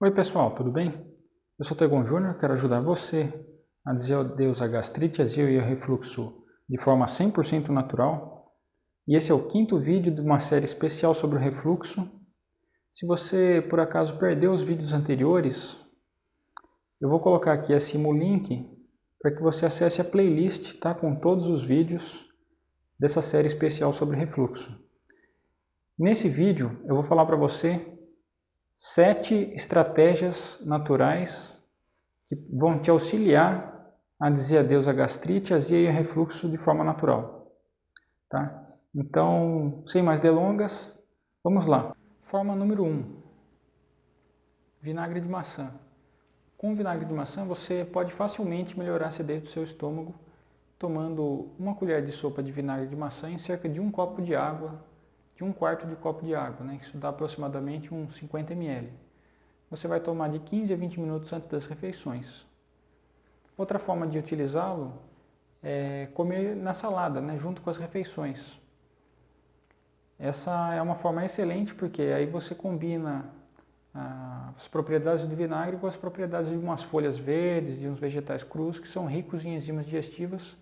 Oi pessoal, tudo bem? Eu sou Tegon Júnior, quero ajudar você a dizer adeus à gastrite, azia e ao refluxo de forma 100% natural. E esse é o quinto vídeo de uma série especial sobre o refluxo. Se você por acaso perdeu os vídeos anteriores, eu vou colocar aqui acima o link para que você acesse a playlist tá, com todos os vídeos dessa série especial sobre refluxo. Nesse vídeo eu vou falar para você sete estratégias naturais que vão te auxiliar a dizer adeus à gastrite, azia e refluxo de forma natural. Tá? Então, sem mais delongas, vamos lá. Forma número 1. Um, vinagre de maçã. Com vinagre de maçã você pode facilmente melhorar a acidez do seu estômago tomando uma colher de sopa de vinagre de maçã em cerca de um copo de água de um quarto de copo de água, né? isso dá aproximadamente uns 50 ml. Você vai tomar de 15 a 20 minutos antes das refeições. Outra forma de utilizá-lo é comer na salada, né? junto com as refeições. Essa é uma forma excelente porque aí você combina ah, as propriedades do vinagre com as propriedades de umas folhas verdes, de uns vegetais crus que são ricos em enzimas digestivas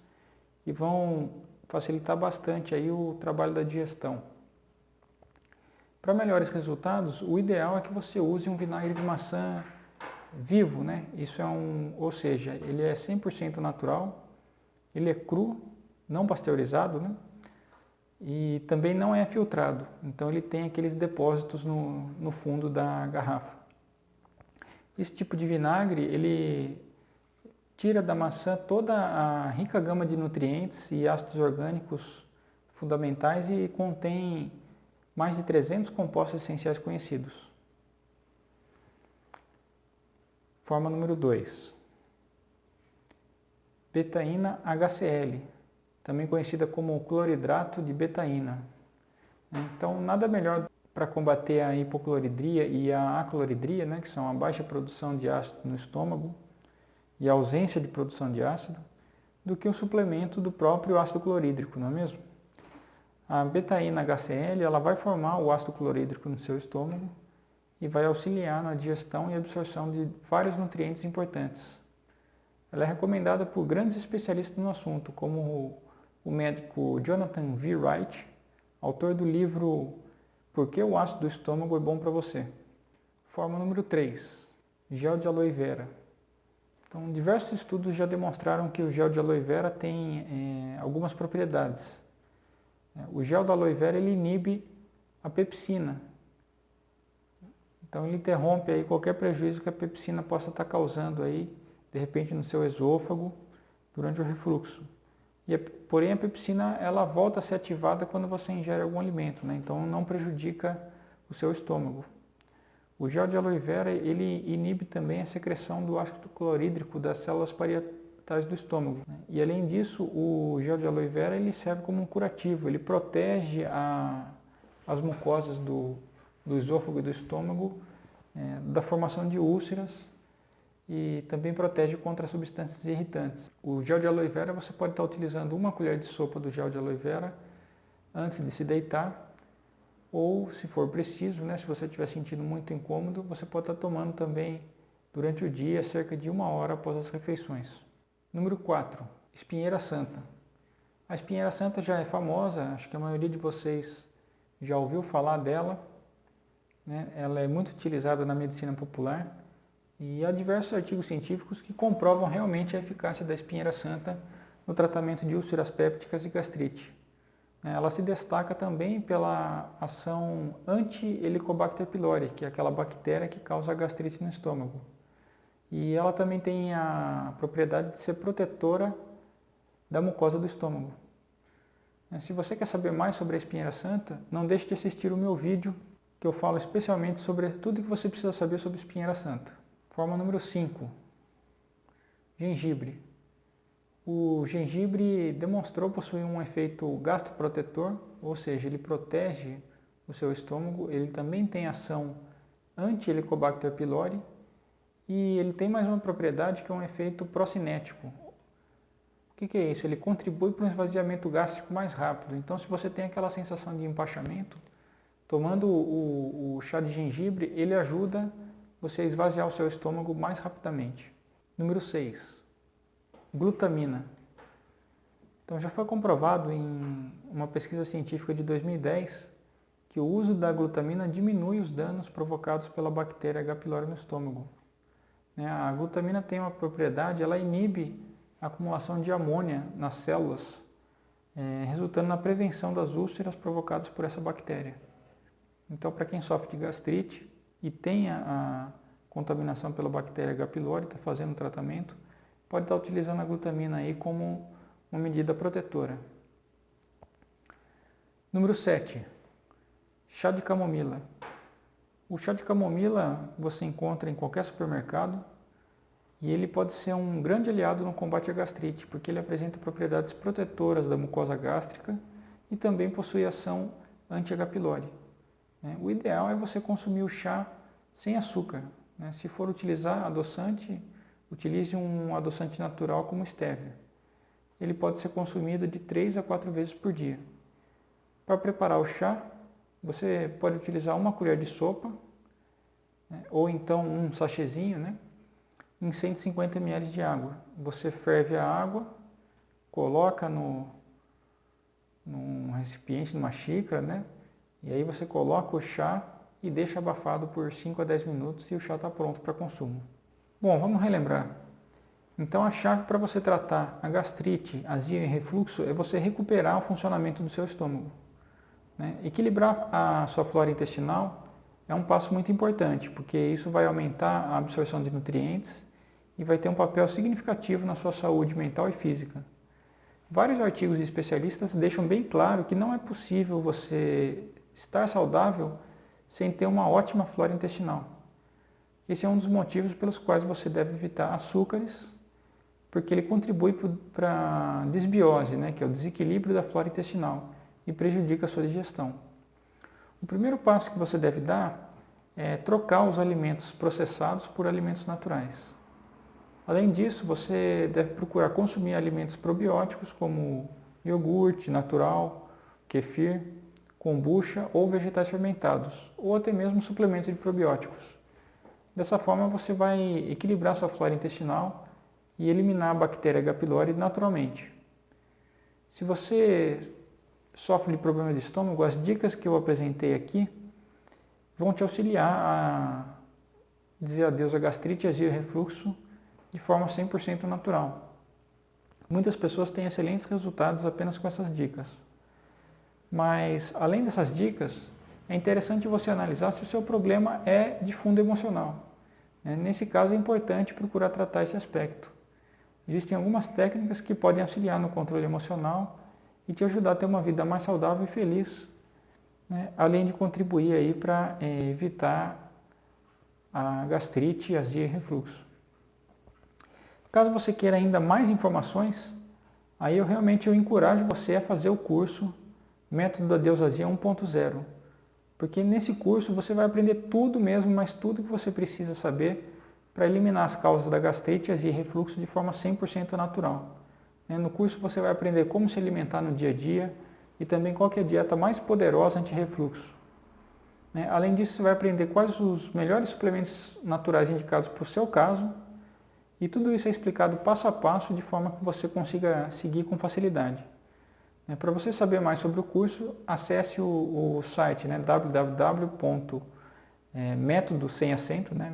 e vão facilitar bastante aí o trabalho da digestão. Para melhores resultados, o ideal é que você use um vinagre de maçã vivo, né? Isso é um, ou seja, ele é 100% natural, ele é cru, não pasteurizado, né? E também não é filtrado, então ele tem aqueles depósitos no, no fundo da garrafa. Esse tipo de vinagre, ele tira da maçã toda a rica gama de nutrientes e ácidos orgânicos fundamentais e contém mais de 300 compostos essenciais conhecidos. Forma número 2. Betaína HCl, também conhecida como cloridrato de betaína. Então, nada melhor para combater a hipocloridria e a acloridria, né, que são a baixa produção de ácido no estômago e a ausência de produção de ácido, do que o suplemento do próprio ácido clorídrico, não é mesmo? A betaína HCl ela vai formar o ácido clorídrico no seu estômago e vai auxiliar na digestão e absorção de vários nutrientes importantes. Ela é recomendada por grandes especialistas no assunto, como o médico Jonathan V. Wright, autor do livro Por que o ácido do estômago é bom para você? Forma número 3, gel de aloe vera. Então, diversos estudos já demonstraram que o gel de aloe vera tem é, algumas propriedades o gel da aloe vera ele inibe a pepsina. Então ele interrompe aí qualquer prejuízo que a pepsina possa estar causando aí, de repente no seu esôfago, durante o refluxo. E, porém a pepsina ela volta a ser ativada quando você ingere algum alimento, né? então não prejudica o seu estômago. O gel de aloe vera ele inibe também a secreção do ácido clorídrico das células parietais do estômago. Né? E além disso, o gel de aloe vera ele serve como um curativo, ele protege a, as mucosas do, do esôfago e do estômago é, da formação de úlceras e também protege contra substâncias irritantes. O gel de aloe vera você pode estar utilizando uma colher de sopa do gel de aloe vera antes de se deitar ou se for preciso, né, se você estiver sentindo muito incômodo, você pode estar tomando também durante o dia, cerca de uma hora após as refeições. Número 4, espinheira santa. A espinheira santa já é famosa, acho que a maioria de vocês já ouviu falar dela. Né? Ela é muito utilizada na medicina popular e há diversos artigos científicos que comprovam realmente a eficácia da espinheira santa no tratamento de úlceras pépticas e gastrite. Ela se destaca também pela ação anti-Helicobacter pylori, que é aquela bactéria que causa gastrite no estômago. E ela também tem a propriedade de ser protetora da mucosa do estômago. É, se você quer saber mais sobre a espinheira santa, não deixe de assistir o meu vídeo, que eu falo especialmente sobre tudo que você precisa saber sobre espinheira santa. Forma número 5. Gengibre. O gengibre demonstrou possuir um efeito gastroprotetor, ou seja, ele protege o seu estômago, ele também tem ação anti-Helicobacter pylori e ele tem mais uma propriedade que é um efeito procinético. O que, que é isso? Ele contribui para um esvaziamento gástrico mais rápido. Então, se você tem aquela sensação de empachamento, tomando o, o chá de gengibre, ele ajuda você a esvaziar o seu estômago mais rapidamente. Número 6. Glutamina. Então já foi comprovado em uma pesquisa científica de 2010 que o uso da glutamina diminui os danos provocados pela bactéria H. pylori no estômago. Né, a glutamina tem uma propriedade, ela inibe a acumulação de amônia nas células, é, resultando na prevenção das úlceras provocadas por essa bactéria. Então, para quem sofre de gastrite e tem a, contaminação pela bactéria H. pylori, está fazendo tratamento, pode estar utilizando a glutamina aí como uma medida protetora. Número 7. Chá de camomila. O chá de camomila você encontra em qualquer supermercado e ele pode ser um grande aliado no combate à gastrite, porque ele apresenta propriedades protetoras da mucosa gástrica e também possui ação anti-H. pylori. Né? O ideal é você consumir o chá sem açúcar. Né? Se for utilizar adoçante, utilize um adoçante natural como stevia. Ele pode ser consumido de 3 a 4 vezes por dia. Para preparar o chá, você pode utilizar uma colher de sopa, né? ou então um sachêzinho, né? em 150 ml de água. Você ferve a água, coloca no, num recipiente, numa xícara, né? E aí você coloca o chá e deixa abafado por 5 a 10 minutos e o chá está pronto para consumo. Bom, vamos relembrar. Então a chave para você tratar a gastrite, azia e refluxo é você recuperar o funcionamento do seu estômago. Né? Equilibrar a sua flora intestinal é um passo muito importante, porque isso vai aumentar a absorção de nutrientes e vai ter um papel significativo na sua saúde mental e física. Vários artigos de especialistas deixam bem claro que não é possível você estar saudável sem ter uma ótima flora intestinal. Esse é um dos motivos pelos quais você deve evitar açúcares, porque ele contribui para a desbiose, né, que é o desequilíbrio da flora intestinal, e prejudica a sua digestão. O primeiro passo que você deve dar é trocar os alimentos processados por alimentos naturais. Além disso, você deve procurar consumir alimentos probióticos como iogurte natural, kefir, kombucha ou vegetais fermentados, ou até mesmo suplementos de probióticos. Dessa forma você vai equilibrar sua flora intestinal e eliminar a bactéria H. pylori naturalmente. Se você sofre de problema de estômago, as dicas que eu apresentei aqui vão te auxiliar a dizer adeus à gastrite, azia e refluxo de forma 100% natural. Muitas pessoas têm excelentes resultados apenas com essas dicas. Mas, além dessas dicas, é interessante você analisar se o seu problema é de fundo emocional. Né? Nesse caso, é importante procurar tratar esse aspecto. Existem algumas técnicas que podem auxiliar no controle emocional e te ajudar a ter uma vida mais saudável e feliz, né? além de contribuir aí para é, evitar a gastrite, azia e refluxo. Caso você queira ainda mais informações, aí eu realmente eu encorajo você a fazer o curso Método da Deusazia 1.0. Porque nesse curso você vai aprender tudo mesmo, mas tudo que você precisa saber para eliminar as causas da gastrite, azia e refluxo de forma 100% natural. Né, no curso você vai aprender como se alimentar no dia a dia e também qual é a dieta mais poderosa anti-refluxo. Né, além disso, você vai aprender quais os melhores suplementos naturais indicados para o seu caso e tudo isso é explicado passo a passo de forma que você consiga seguir com facilidade. É, Para você saber mais sobre o curso, acesse o, site né, www.método sem acento, né,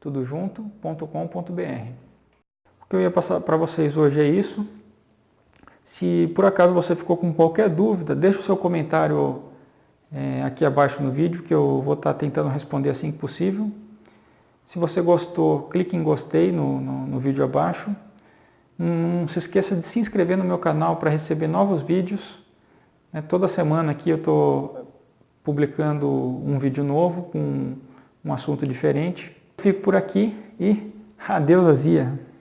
tudo junto.com.br. O que eu ia passar para vocês hoje é isso. Se por acaso você ficou com qualquer dúvida, deixe o seu comentário é, aqui abaixo no vídeo, que eu vou estar tentando responder assim que possível. Se você gostou, clique em gostei no, no, no vídeo abaixo. Não se esqueça de se inscrever no meu canal para receber novos vídeos. É, toda semana aqui eu estou publicando um vídeo novo com um assunto diferente. Fico por aqui e adeus Azia!